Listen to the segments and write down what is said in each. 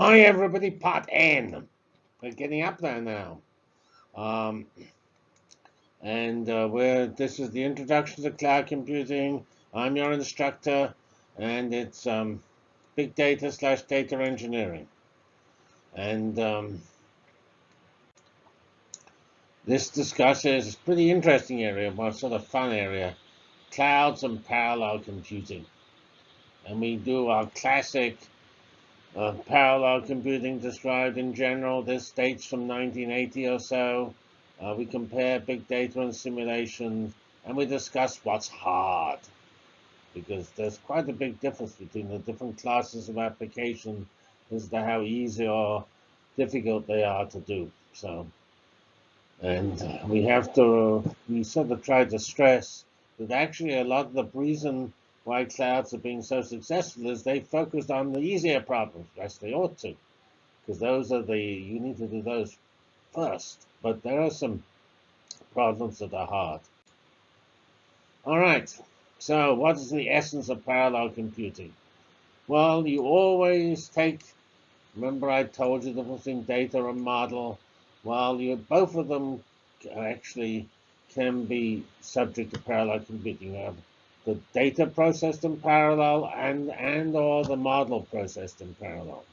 Hi, everybody. Part N. We're getting up there now. Um, and uh, we're, this is the introduction to cloud computing. I'm your instructor, and it's um, big data slash data engineering. And um, this discusses a pretty interesting area, but sort of fun area, clouds and parallel computing. And we do our classic parallel computing described in general. This dates from 1980 or so. Uh, we compare big data and simulations, and we discuss what's hard, because there's quite a big difference between the different classes of application as to how easy or difficult they are to do. So, and we have to, we sort of try to stress that actually a lot of the reason why clouds are being so successful is they focused on the easier problems, as they ought to, because those are the, you need to do those first. But there are some problems that are hard. All right, so what is the essence of parallel computing? Well, you always take, remember I told you the difference between data and model. Well, you both of them uh, actually can be subject to parallel computing. The data processed in parallel and, and or the model processed in parallel.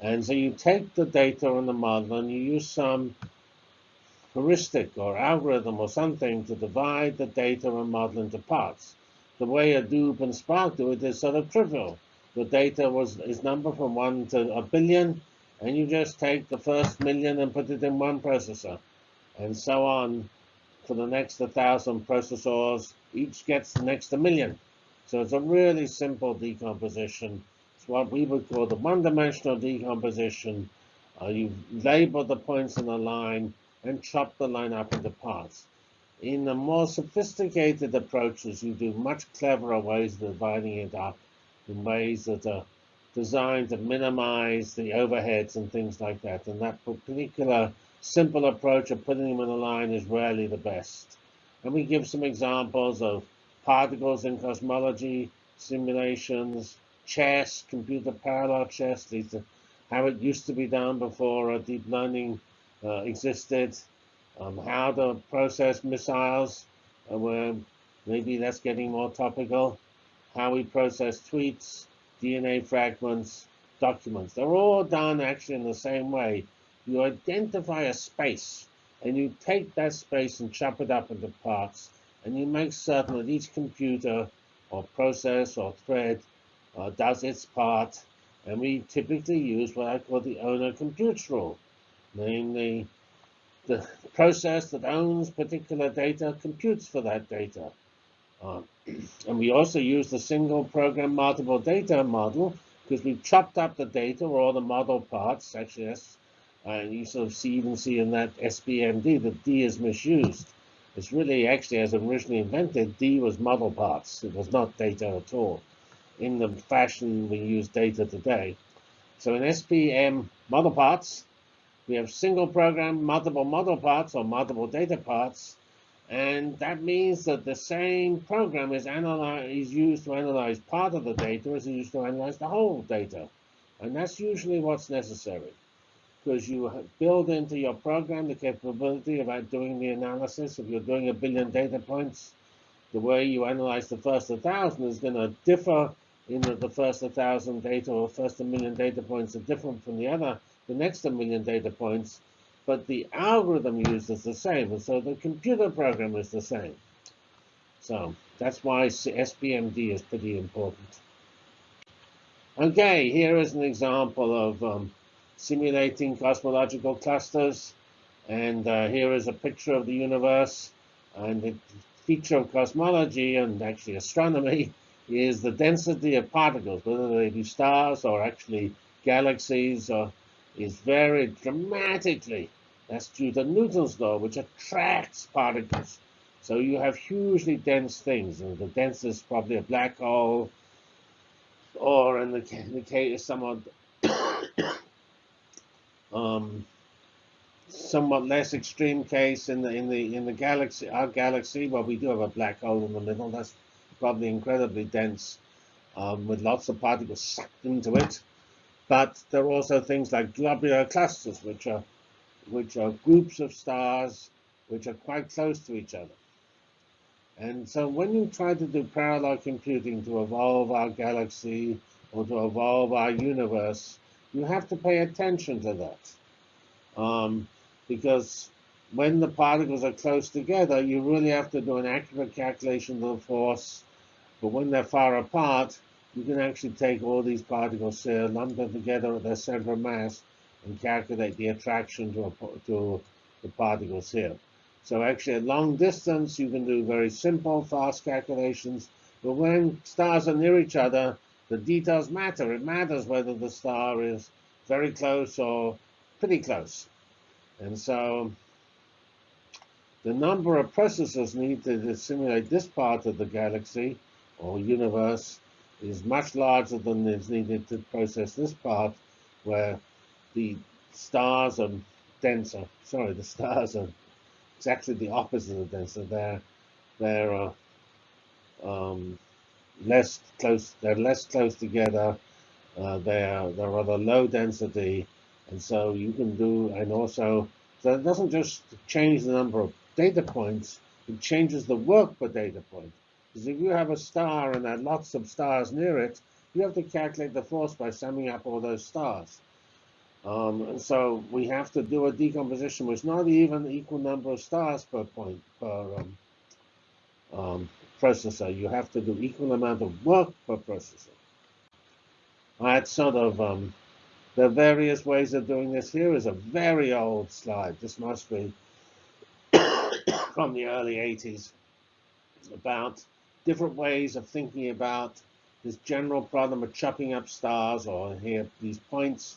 And so you take the data and the model and you use some heuristic or algorithm or something to divide the data and model into parts. The way Hadoop and Spark do it is sort of trivial. The data was is numbered from one to a billion, and you just take the first million and put it in one processor, and so on for the next 1,000 processors. Each gets the next a million. So it's a really simple decomposition. It's what we would call the one-dimensional decomposition. Uh, you label the points in a line and chop the line up into parts. In the more sophisticated approaches, you do much cleverer ways of dividing it up in ways that are designed to minimize the overheads and things like that. And that particular simple approach of putting them in a line is rarely the best. And we give some examples of particles in cosmology, simulations, chess, computer parallel chess, these are how it used to be done before deep learning uh, existed, um, how to process missiles, uh, where maybe that's getting more topical, how we process tweets, DNA fragments, documents. They're all done actually in the same way. You identify a space and you take that space and chop it up into parts and you make certain that each computer or process or thread uh, does its part. And we typically use what I call the owner computes rule namely the process that owns particular data computes for that data. Uh, and we also use the single program multiple data model because we've chopped up the data or all the model parts actually that's and you sort of see, even see in that SPMD that D is misused. It's really actually, as originally invented, D was model parts. It was not data at all in the fashion we use data today. So in SPM model parts, we have single program, multiple model parts or multiple data parts. And that means that the same program is, is used to analyze part of the data as used to analyze the whole data. And that's usually what's necessary because you build into your program the capability about doing the analysis. If you're doing a billion data points, the way you analyze the first 1,000 is going to differ in that the first 1,000 data or first a million data points are different from the other, the next a million data points, but the algorithm used is the same, and so the computer program is the same. So that's why SPMD is pretty important. Okay, here is an example of um, simulating cosmological clusters. And uh, here is a picture of the universe. And the feature of cosmology and actually astronomy is the density of particles, whether they be stars or actually galaxies, or, is varied dramatically. That's due to Newton's law, which attracts particles. So you have hugely dense things. And the densest probably a black hole, or in the, in the case somewhat um, somewhat less extreme case in the in the in the galaxy, our galaxy, where we do have a black hole in the middle. That's probably incredibly dense, um, with lots of particles sucked into it. But there are also things like globular clusters, which are which are groups of stars which are quite close to each other. And so when you try to do parallel computing to evolve our galaxy or to evolve our universe, you have to pay attention to that. Um, because when the particles are close together, you really have to do an accurate calculation of the force. But when they're far apart, you can actually take all these particles here, lump them together at their center mass, and calculate the attraction to, a, to the particles here. So actually at long distance, you can do very simple, fast calculations. But when stars are near each other, the details matter. It matters whether the star is very close or pretty close. And so the number of processors needed to simulate this part of the galaxy or universe is much larger than is needed to process this part where the stars are denser. Sorry, the stars are exactly the opposite of denser. They're they're uh, um, less close. They're less close together. Uh, they're they're rather low density, and so you can do and also so it doesn't just change the number of data points. It changes the work per data point. Because if you have a star and there are lots of stars near it, you have to calculate the force by summing up all those stars. Um, and so we have to do a decomposition with not even equal number of stars per point per um, um, processor. You have to do equal amount of work per processor. That's sort of um, the various ways of doing this. Here is a very old slide. This must be from the early 80s about different ways of thinking about this general problem of chopping up stars or here these points.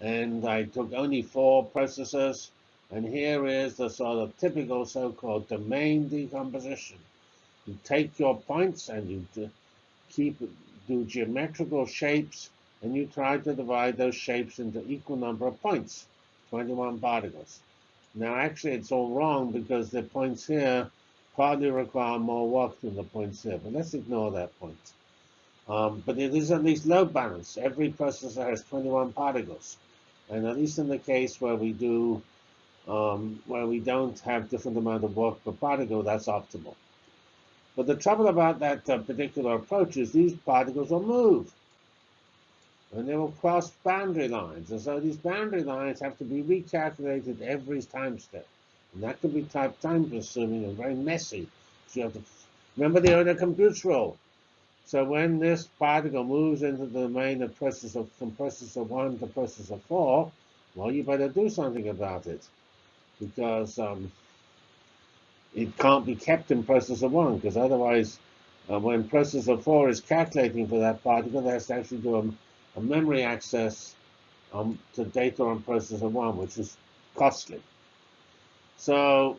And I took only four processors. And here is the sort of typical so-called domain decomposition. You take your points and you keep do geometrical shapes and you try to divide those shapes into equal number of points, 21 particles. Now actually it's all wrong because the points here probably require more work than the points here, but let's ignore that point. Um, but it is at least load balance. Every processor has 21 particles. And at least in the case where we do, um, where we don't have different amount of work per particle, that's optimal. But the trouble about that uh, particular approach is these particles will move. And they will cross boundary lines. And so these boundary lines have to be recalculated every time step. And that can be type time consuming and very messy. So you have to remember the owner compute rule. So when this particle moves into the domain of processor from processor one to processor four, well, you better do something about it because um, it can't be kept in processor one because otherwise, uh, when processor four is calculating for that particle, it has to actually do a, a memory access um, to data on processor one, which is costly. So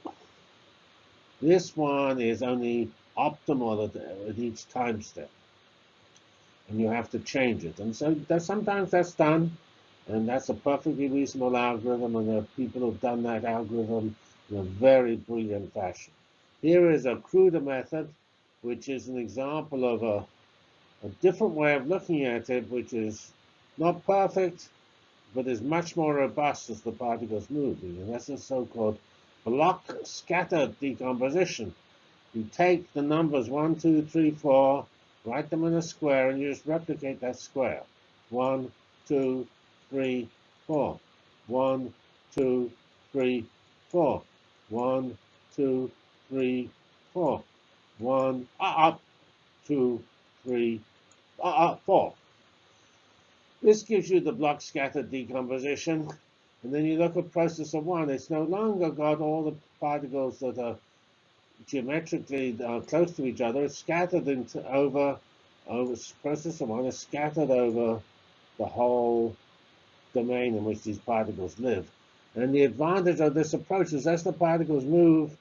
this one is only optimal at, at each time step. And you have to change it. And so sometimes that's done. And that's a perfectly reasonable algorithm. And there are people who've done that algorithm in a very brilliant fashion. Here is a cruder method, which is an example of a, a different way of looking at it, which is not perfect, but is much more robust as the particles move. And that's a so-called block scatter decomposition. You take the numbers 1, 2, 3, 4, write them in a square, and you just replicate that square. 1, 2, 3, 4. 1, 2, 3, 4. 1, 2, 3, 4. 1, up, 2, 3, up, 4. This gives you the block scatter decomposition. And then you look at processor one, it's no longer got all the particles that are geometrically uh, close to each other. It's scattered into over, over processor one is scattered over the whole domain in which these particles live. And the advantage of this approach is as the particles move,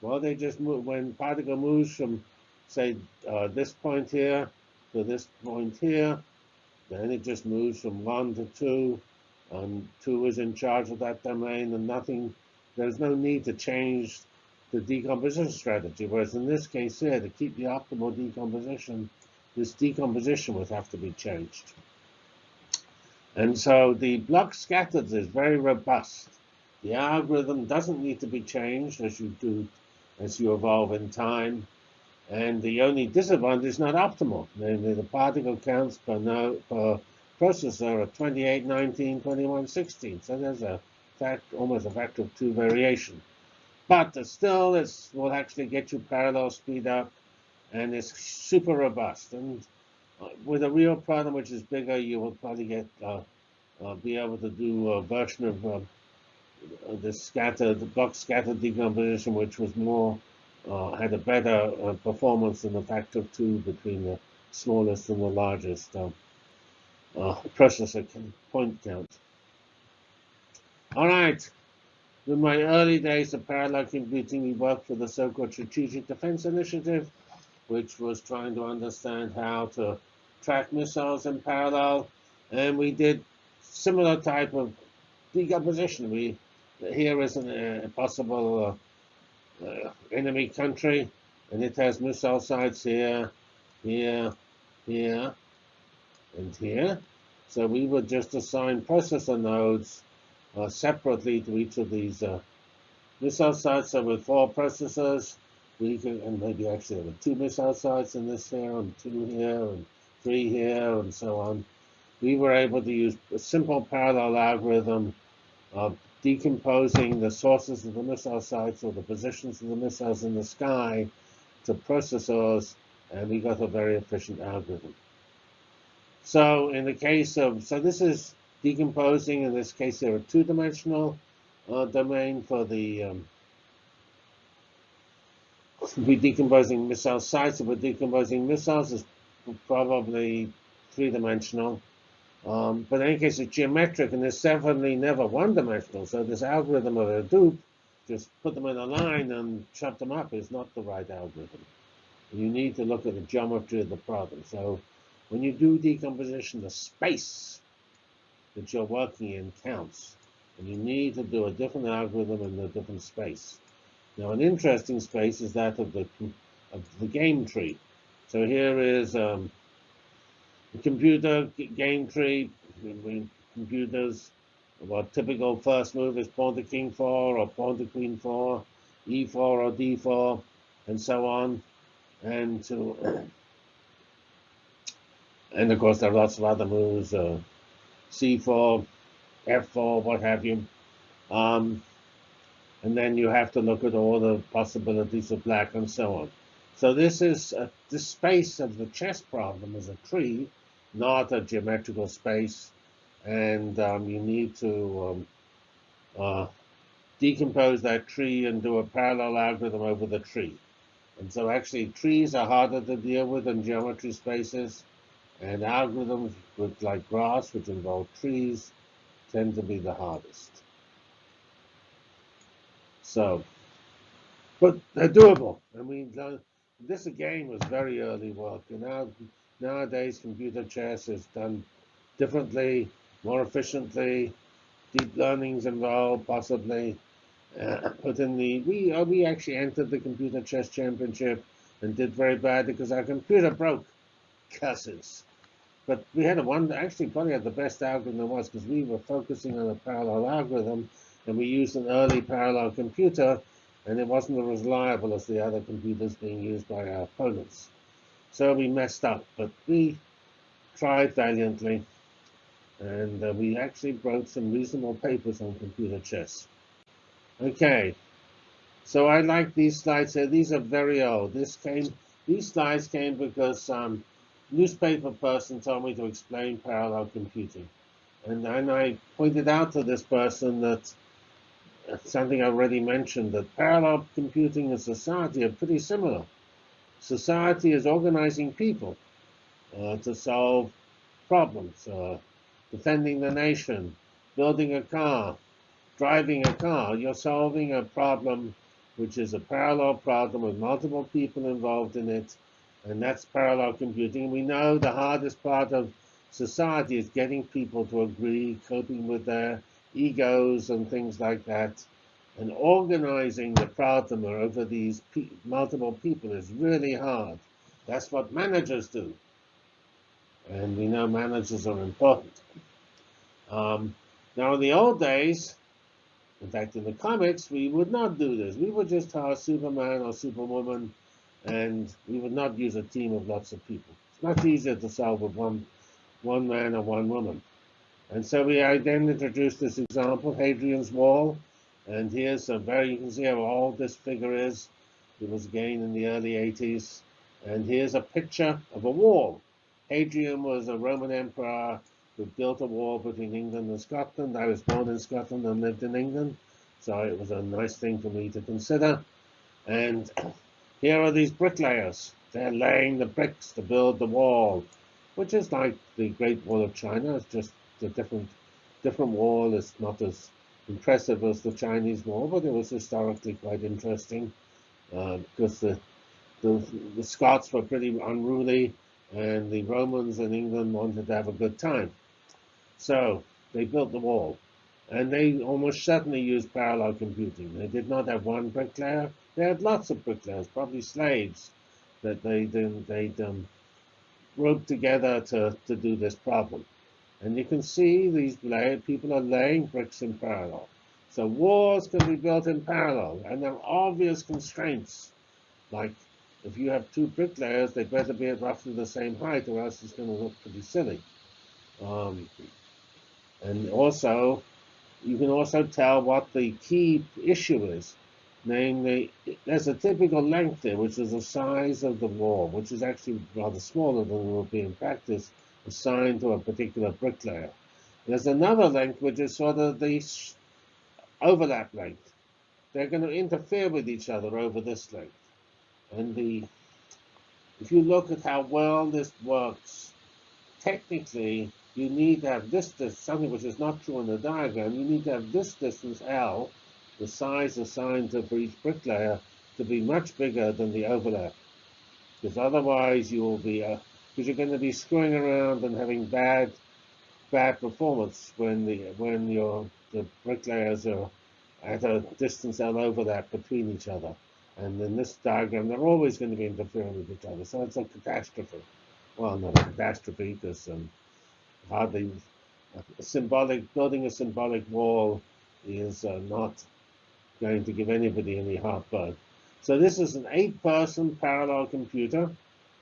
well, they just move, when particle moves from, say, uh, this point here to this point here, then it just moves from one to two, and two is in charge of that domain and nothing, there's no need to change the decomposition strategy. Whereas in this case here, to keep the optimal decomposition, this decomposition would have to be changed. And so the block scattered is very robust. The algorithm doesn't need to be changed as you do as you evolve in time. And the only disadvantage is not optimal. Namely, the particle counts per, no, per processor are 28, 19, 21, 16. So there's a fact, almost a factor of two variation. But still, it will actually get you parallel speed up, and it's super robust. And uh, with a real problem which is bigger, you will probably get uh, uh, be able to do a version of um, the scattered, block scattered decomposition, which was more uh, had a better uh, performance than the factor of two between the smallest and the largest uh, processor point count. All right. In my early days of parallel computing, we worked for the so-called Strategic Defense Initiative, which was trying to understand how to track missiles in parallel. And we did similar type of decomposition. We here is a uh, possible uh, uh, enemy country, and it has missile sites here, here, here, and here. So we would just assign processor nodes uh, separately to each of these uh, missile sites. So with four processors, we can, and maybe actually with two missile sites in this here, and two here, and three here, and so on. We were able to use a simple parallel algorithm of decomposing the sources of the missile sites or the positions of the missiles in the sky to processors, and we got a very efficient algorithm. So in the case of, so this is decomposing, in this case, there are two-dimensional uh, domain for the, um, we're decomposing missile sites. If we're decomposing missiles, is probably three-dimensional. Um, but in any case, it's geometric, and it's definitely never one-dimensional. So this algorithm of Hadoop, just put them in a line and chop them up, is not the right algorithm. You need to look at the geometry of the problem. So when you do decomposition, the space that you're working in counts. And you need to do a different algorithm in a different space. Now, an interesting space is that of the, of the game tree. So here is um, computer game tree. Computers, what typical first move is pawn to king 4 or pawn to queen 4, e4 or d4, and so on. And to, and of course, there are lots of other moves. Uh, C4, F4, what have you. Um, and then you have to look at all the possibilities of black and so on. So this is a, the space of the chess problem is a tree, not a geometrical space. And um, you need to um, uh, decompose that tree and do a parallel algorithm over the tree. And so actually trees are harder to deal with than geometry spaces. And algorithms with like graphs, which involve trees, tend to be the hardest. So, but they're doable. I mean, this again was very early work. And now, nowadays, computer chess is done differently, more efficiently. Deep learning's involved, possibly. Uh, but in the we uh, we actually entered the computer chess championship and did very bad because our computer broke. Cusses. But we had a one, actually probably had the best algorithm there was because we were focusing on a parallel algorithm and we used an early parallel computer and it wasn't as reliable as the other computers being used by our opponents. So we messed up, but we tried valiantly and uh, we actually wrote some reasonable papers on computer chess. Okay, so I like these slides here. These are very old. This came, these slides came because um, newspaper person told me to explain parallel computing. And then I pointed out to this person that something I already mentioned, that parallel computing and society are pretty similar. Society is organizing people uh, to solve problems, uh, defending the nation, building a car, driving a car. You're solving a problem which is a parallel problem with multiple people involved in it, and that's parallel computing. We know the hardest part of society is getting people to agree, coping with their egos and things like that. And organizing the problem over these pe multiple people is really hard. That's what managers do. And we know managers are important. Um, now, in the old days, in fact, in the comics, we would not do this. We would just have Superman or Superwoman, and we would not use a team of lots of people. It's much easier to solve with one, one man or one woman. And so we then introduced this example, Hadrian's Wall. And here's a very, you can see how old this figure is. It was again in the early 80s. And here's a picture of a wall. Hadrian was a Roman emperor who built a wall between England and Scotland. I was born in Scotland and lived in England, so it was a nice thing for me to consider. And here are these bricklayers. They're laying the bricks to build the wall, which is like the Great Wall of China. It's just a different, different wall. It's not as impressive as the Chinese wall, but it was historically quite interesting uh, because the, the, the Scots were pretty unruly and the Romans in England wanted to have a good time. So they built the wall. And they almost certainly used parallel computing. They did not have one bricklayer. They had lots of bricklayers, probably slaves, that they then they'd um, roped together to, to do this problem. And you can see these people are laying bricks in parallel. So walls can be built in parallel, and there are obvious constraints, like if you have two bricklayers, they'd better be at roughly the same height, or else it's going to look pretty silly. Um, and also, you can also tell what the key issue is. Namely, there's a typical length there, which is the size of the wall, which is actually rather smaller than will be in practice, assigned to a particular bricklayer. There's another length, which is sort of the overlap length. They're going to interfere with each other over this length. And the if you look at how well this works, technically, you need to have this distance, something which is not true in the diagram, you need to have this distance L, the size assigned to for each bricklayer, to be much bigger than the overlap. Because otherwise you will be, uh, because you're going to be screwing around and having bad, bad performance when the when your the bricklayers are at a distance L overlap between each other. And in this diagram, they're always going to be interfering with each other. So it's a catastrophe. Well, not a catastrophe, because um, hardly symbolic building a symbolic wall is uh, not going to give anybody any heartburn. So this is an eight-person parallel computer,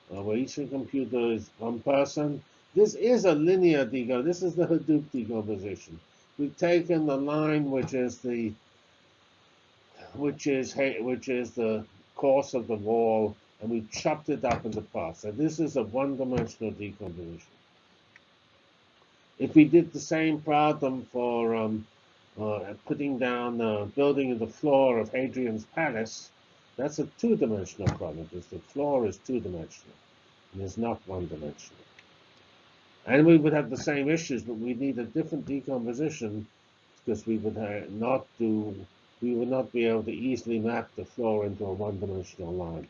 where each computer is one person. This is a linear decomposition. This is the Hadoop decomposition. We've taken the line which is the which is which is the course of the wall, and we chopped it up into parts. So this is a one-dimensional decomposition. If we did the same problem for um, uh, putting down the building of the floor of Hadrian's palace, that's a two-dimensional problem because the floor is two-dimensional and is not one-dimensional. And we would have the same issues, but we need a different decomposition because we would not do, we would not be able to easily map the floor into a one-dimensional line.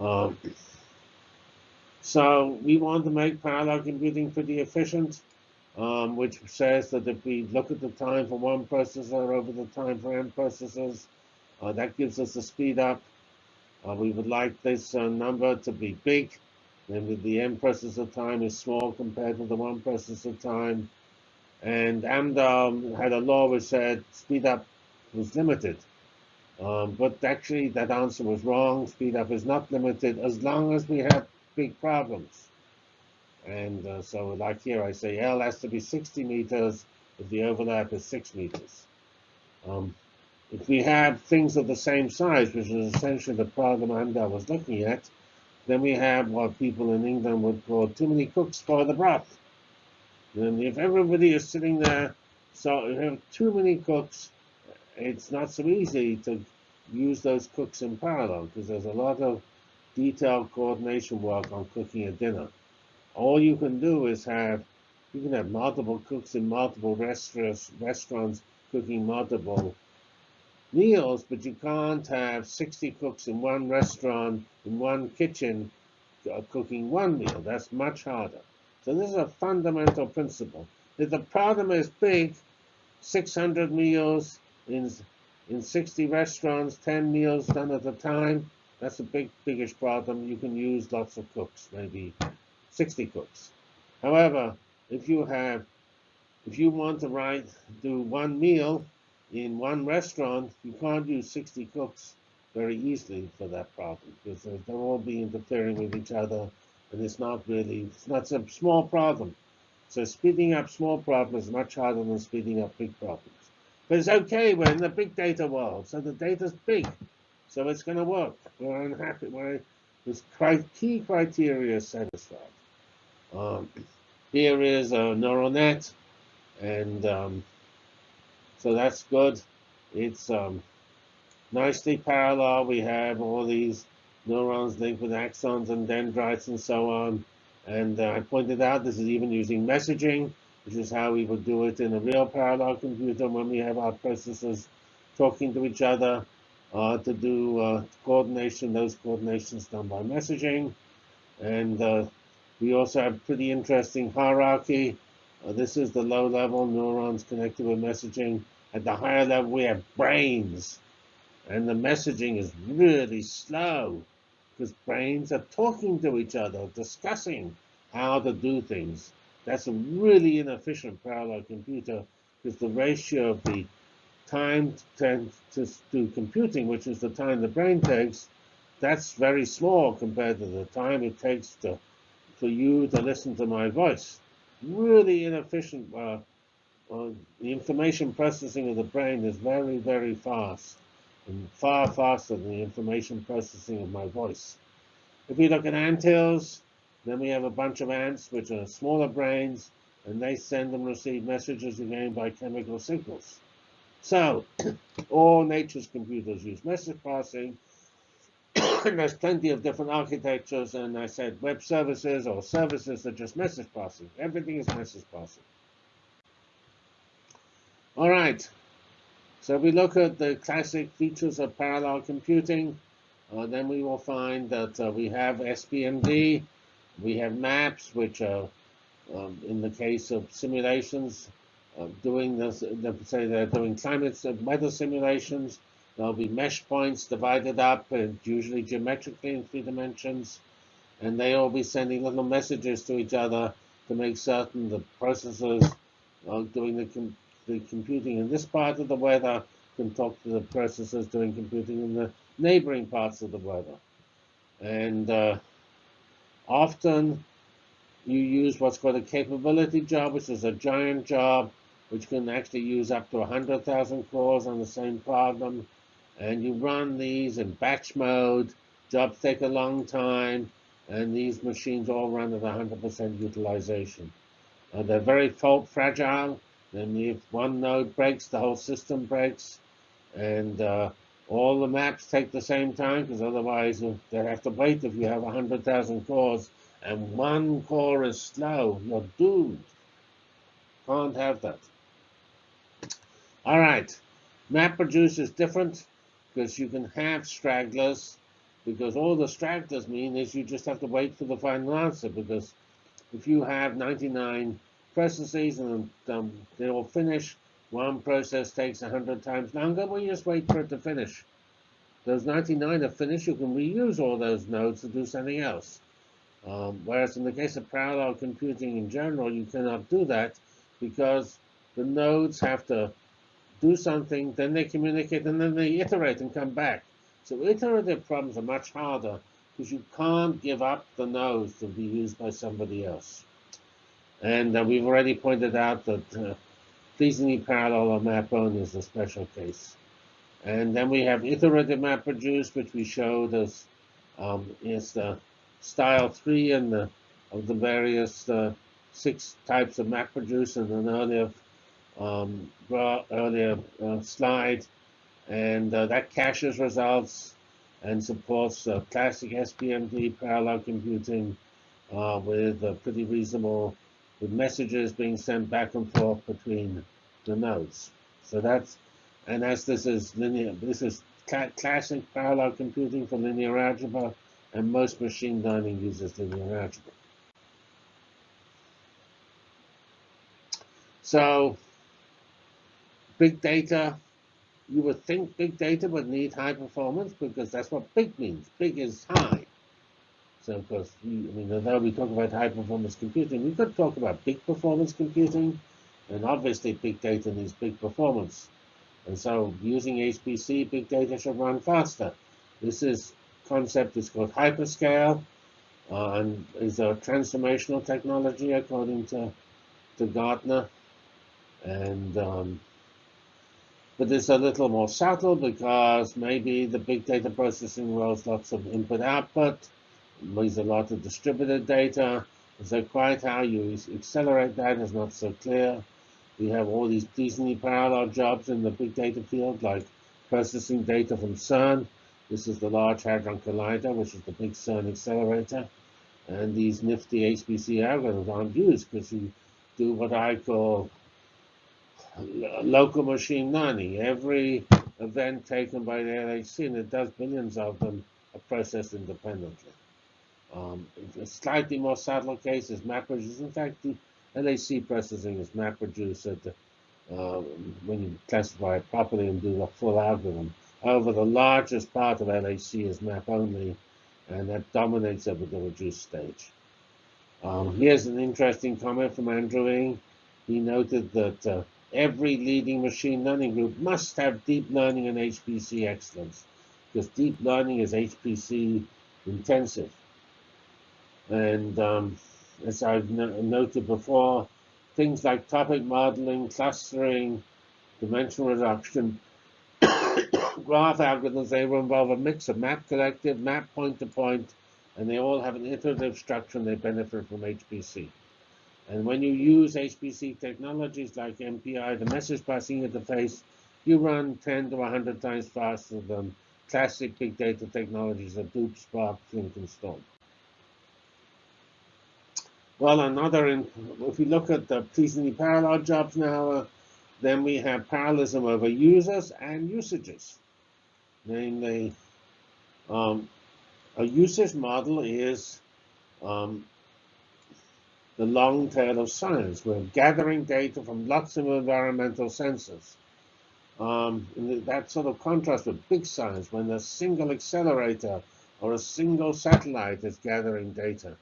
Um, so we want to make parallel computing pretty efficient, um, which says that if we look at the time for one processor over the time for n processors, that gives us a speed up. Uh, we would like this uh, number to be big, Maybe the n processor time is small compared to the one processor time. And Amdahl had a law which said speed up was limited. Um, but actually, that answer was wrong. Speed up is not limited as long as we have big problems. And uh, so like here, I say L has to be 60 meters if the overlap is 6 meters. Um, if we have things of the same size, which is essentially the problem Amdahl was looking at, then we have what people in England would call too many cooks for the broth. And if everybody is sitting there, so you have too many cooks, it's not so easy to use those cooks in parallel because there's a lot of detailed coordination work on cooking a dinner. All you can do is have, you can have multiple cooks in multiple restaurants, restaurants cooking multiple meals, but you can't have 60 cooks in one restaurant, in one kitchen, uh, cooking one meal. That's much harder. So this is a fundamental principle. If the problem is big, 600 meals in, in 60 restaurants, 10 meals done at a time, that's a big, biggish problem. You can use lots of cooks, maybe 60 cooks. However, if you have if you want to write, do one meal in one restaurant, you can't use 60 cooks very easily for that problem because they'll all be interfering with each other and it's not really, it's not a small problem. So speeding up small problems is much harder than speeding up big problems. But it's okay, we're in the big data world, so the data's big. So it's going to work. We're unhappy. We're, this key criteria is satisfied. Um, here is a neural net, and um, so that's good. It's um, nicely parallel. We have all these neurons linked with axons and dendrites and so on. And uh, I pointed out this is even using messaging, which is how we would do it in a real parallel computer when we have our processors talking to each other uh, to do uh, coordination, those coordinations done by messaging. And uh, we also have pretty interesting hierarchy. Uh, this is the low level neurons connected with messaging. At the higher level, we have brains. And the messaging is really slow because brains are talking to each other, discussing how to do things. That's a really inefficient parallel computer because the ratio of the time to, to do computing, which is the time the brain takes, that's very small compared to the time it takes to for you to listen to my voice. Really inefficient. Uh, uh, the information processing of the brain is very, very fast and far faster than the information processing of my voice. If we look at anthills, then we have a bunch of ants which are smaller brains, and they send and receive messages again by chemical signals. So, all nature's computers use message passing, and there's plenty of different architectures, and I said web services or services that just message passing. Everything is message passing. All right, so if we look at the classic features of parallel computing, uh, then we will find that uh, we have SPMD, we have maps, which are, um, in the case of simulations, uh, doing this, say they're doing climate weather simulations, there'll be mesh points divided up, and usually geometrically in three dimensions, and they all be sending little messages to each other to make certain the processors are doing the the computing in this part of the weather can talk to the processors doing computing in the neighboring parts of the weather. And uh, often you use what's called a capability job, which is a giant job, which can actually use up to 100,000 cores on the same problem. And you run these in batch mode. Jobs take a long time, and these machines all run at 100% utilization. Uh, they're very fault fragile. Then if one node breaks, the whole system breaks. And uh, all the maps take the same time, because otherwise uh, they have to wait if you have 100,000 cores and one core is slow, you're doomed. Can't have that. All right, map MapReduce is different because you can have stragglers because all the stragglers mean is you just have to wait for the final answer because if you have 99 processes and um, they all finish. One process takes 100 times longer. Well, you just wait for it to finish. Those 99 are finished. You can reuse all those nodes to do something else. Um, whereas in the case of parallel computing in general, you cannot do that because the nodes have to do something, then they communicate, and then they iterate and come back. So iterative problems are much harder because you can't give up the nodes to be used by somebody else. And uh, we've already pointed out that uh, pleasingly parallel or map-own is a special case. And then we have iterative map MapReduce, which we showed as um, is the style three in the of the various uh, six types of MapReduce in an earlier um, earlier uh, slide, and uh, that caches results and supports uh, classic SPMD parallel computing uh, with a pretty reasonable with messages being sent back and forth between the nodes. So that's, and as this is linear, this is classic parallel computing for linear algebra, and most machine learning uses linear algebra. So, big data, you would think big data would need high performance because that's what big means. Big is high. So of course, I mean, although we talk about high performance computing, we could talk about big performance computing, And obviously, big data needs big performance. And so using HPC, big data should run faster. This is concept is called hyperscale uh, and is a transformational technology according to, to Gartner. And um, but it's a little more subtle because maybe the big data processing involves lots of input output, there's a lot of distributed data. So quite how you accelerate that is not so clear. We have all these decently parallel jobs in the big data field, like processing data from CERN. This is the Large Hadron Collider, which is the big CERN accelerator. And these nifty HPC algorithms aren't used because you do what I call local machine learning. Every event taken by the LHC, and it does billions of them, are processed independently. Um, slightly more subtle case is MapReduce. In fact, the LHC processing is MapReduce at uh, when you classify it properly and do the full algorithm. However, the largest part of LHC is map only, and that dominates over the reduced stage. Um, here's an interesting comment from Andrew Ng. He noted that uh, every leading machine learning group must have deep learning and HPC excellence, because deep learning is HPC intensive. And um, as I've noted before, things like topic modeling, clustering, dimensional reduction, graph algorithms, they will involve a mix of map collective, map point-to-point, -point, and they all have an iterative structure and they benefit from HPC. And when you use HPC technologies like MPI, the message passing interface, you run 10 to 100 times faster than classic big data technologies of Hadoop, Spark, Flink, and Storm. Well, another, if we look at the pleasingly parallel jobs now, uh, then we have parallelism over users and usages. Namely, um, a usage model is um, the long tail of science. We're gathering data from lots of environmental sensors. Um, that sort of contrasts with big science when a single accelerator or a single satellite is gathering data.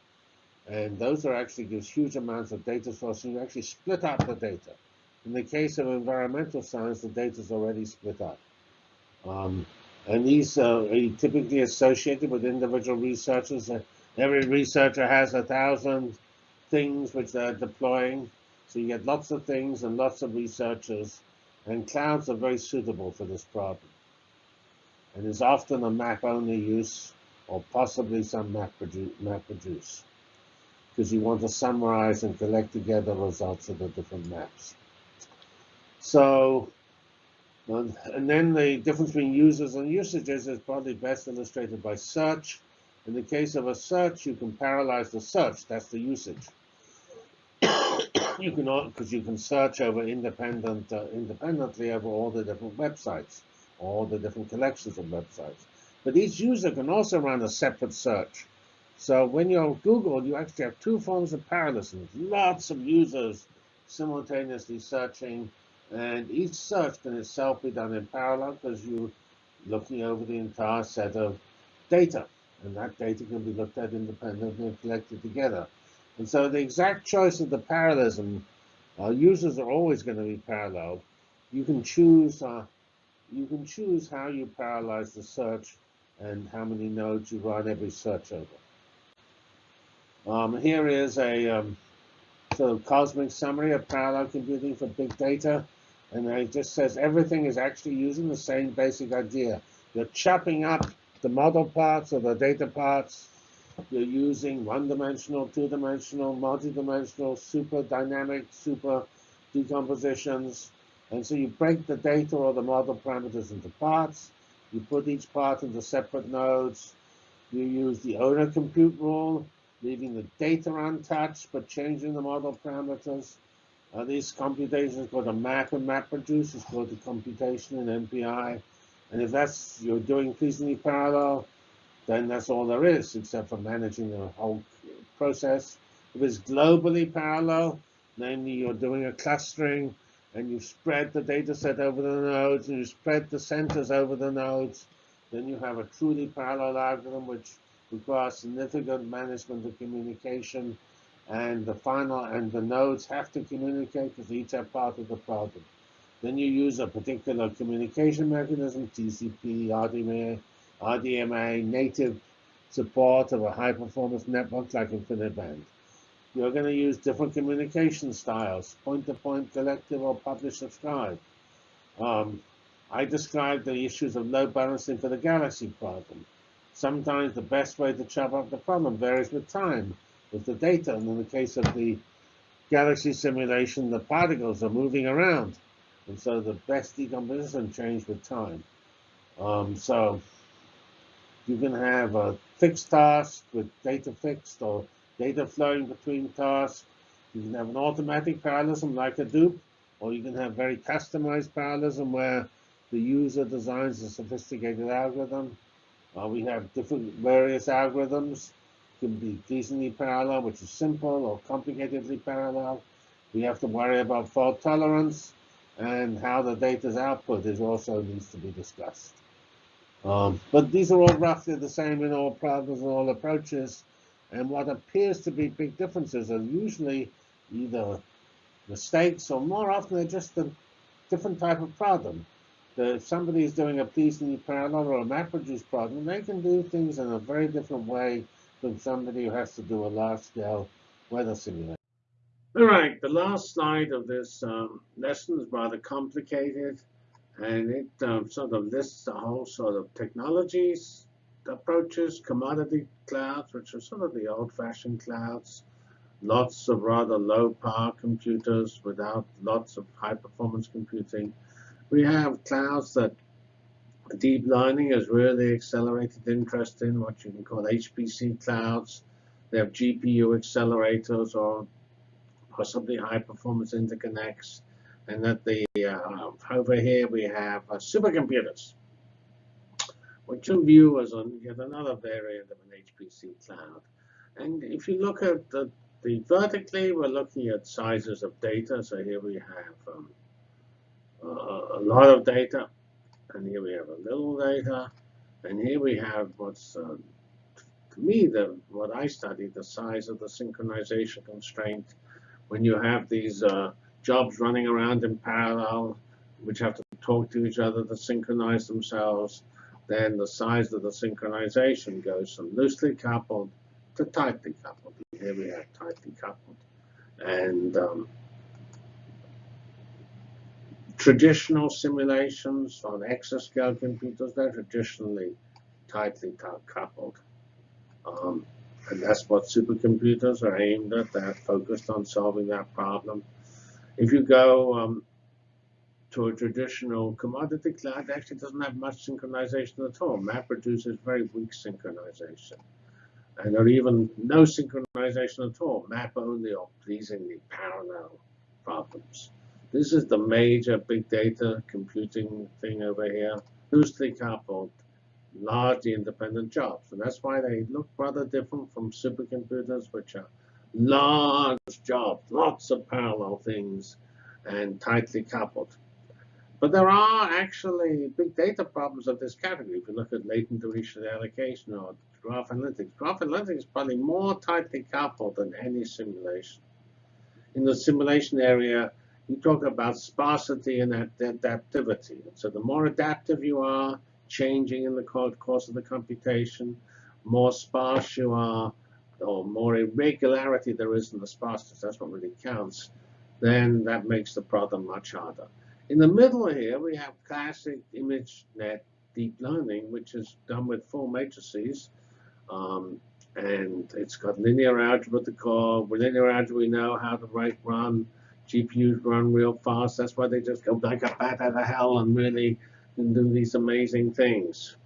And those are actually gives huge amounts of data sources. You actually split up the data. In the case of environmental science, the data is already split up. Um, and these are typically associated with individual researchers. Every researcher has a thousand things which they're deploying. So you get lots of things and lots of researchers. And clouds are very suitable for this problem. And is often a map-only use or possibly some map, map reduce because you want to summarize and collect together results of the different maps. So, and then the difference between users and usages is probably best illustrated by search. In the case of a search, you can parallelize the search. That's the usage. you can because you can search over independent uh, independently over all the different websites, all the different collections of websites. But each user can also run a separate search. So when you're on Google, you actually have two forms of parallelism. Lots of users simultaneously searching, and each search can itself be done in parallel because you're looking over the entire set of data. And that data can be looked at independently and collected together. And so the exact choice of the parallelism, uh, users are always going to be parallel. You can choose uh, you can choose how you parallelize the search and how many nodes you run every search over. Um, here is a um, sort of cosmic summary of parallel computing for big data. And it just says everything is actually using the same basic idea. You're chopping up the model parts or the data parts. You're using one-dimensional, two-dimensional, multi-dimensional, super dynamic, super decompositions. And so you break the data or the model parameters into parts. You put each part into separate nodes. You use the owner compute rule leaving the data untouched, but changing the model parameters. Uh, these computations go to map and map is called the computation in MPI. And if that's you're doing increasingly parallel, then that's all there is, except for managing the whole process. If it's globally parallel, namely you're doing a clustering and you spread the data set over the nodes and you spread the centers over the nodes, then you have a truly parallel algorithm which requires significant management of communication and the final and the nodes have to communicate because each are part of the problem. Then you use a particular communication mechanism, TCP, RDMA, RDMA, native support of a high-performance network like InfiniBand. You're going to use different communication styles, point-to-point, -point, collective, or publish-subscribe. Um, I described the issues of load balancing for the galaxy problem. Sometimes the best way to chop up the problem varies with time, with the data. And in the case of the galaxy simulation, the particles are moving around. And so the best decomposition change with time. Um, so you can have a fixed task with data fixed or data flowing between tasks. You can have an automatic parallelism like Hadoop, or you can have very customized parallelism where the user designs a sophisticated algorithm. Uh, we have different various algorithms. It can be decently parallel, which is simple, or complicatedly parallel. We have to worry about fault tolerance, and how the data's output is also needs to be discussed. Um, but these are all roughly the same in all problems and all approaches. And what appears to be big differences are usually either mistakes or more often they're just a different type of problem. That if somebody is doing a pleasingly parallel or a MapReduce problem, they can do things in a very different way than somebody who has to do a large-scale weather simulation. All right, the last slide of this um, lesson is rather complicated, and it um, sort of lists a whole sort of technologies approaches, commodity clouds, which are sort of the old-fashioned clouds, lots of rather low-power computers without lots of high-performance computing. We have clouds that deep learning has really accelerated interest in, what you can call HPC clouds. They have GPU accelerators or possibly high-performance interconnects. And at the uh, over here we have uh, supercomputers which you view on yet another variant of an HPC cloud. And if you look at the, the vertically, we're looking at sizes of data. So here we have um, a lot of data, and here we have a little data, and here we have what's uh, to me the what I studied the size of the synchronization constraint when you have these uh, jobs running around in parallel, which have to talk to each other to synchronize themselves then the size of the synchronization goes from loosely coupled to tightly coupled. Here we have tightly coupled. And um, traditional simulations on exascale computers, they're traditionally tightly coupled. Um, and that's what supercomputers are aimed at. They're focused on solving that problem. If you go um, to a traditional commodity cloud it actually doesn't have much synchronization at all. MapReduce is very weak synchronization. And or even no synchronization at all, map only or pleasingly parallel problems. This is the major big data computing thing over here, loosely coupled, largely independent jobs. And that's why they look rather different from supercomputers, which are large jobs, lots of parallel things, and tightly coupled. But there are actually big data problems of this category. If you look at latent Dirichlet allocation or graph analytics, graph analytics is probably more tightly coupled than any simulation. In the simulation area, you talk about sparsity and adaptivity. So the more adaptive you are, changing in the course of the computation, more sparse you are, or more irregularity there is in the sparseness, that's what really counts, then that makes the problem much harder. In the middle here, we have classic ImageNet deep learning, which is done with full matrices. Um, and it's got linear algebra at the core. With linear algebra, we know how to write run. GPUs run real fast. That's why they just go like a bat out of hell and really can do these amazing things.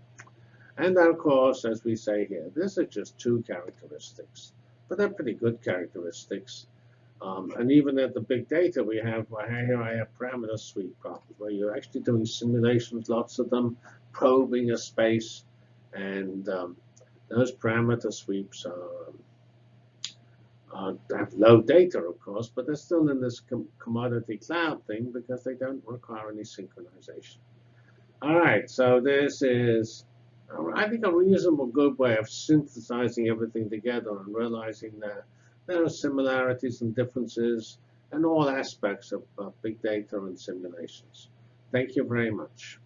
And of course, as we say here, these are just two characteristics. But they're pretty good characteristics. Um, and even at the big data, we have here I have parameter sweep problems where you're actually doing simulations, lots of them, probing a space, and um, those parameter sweeps are, uh, have low data, of course, but they're still in this com commodity cloud thing because they don't require any synchronization. All right, so this is, I think, a reasonable good way of synthesizing everything together and realizing that There are similarities and differences in all aspects of, of big data and simulations. Thank you very much.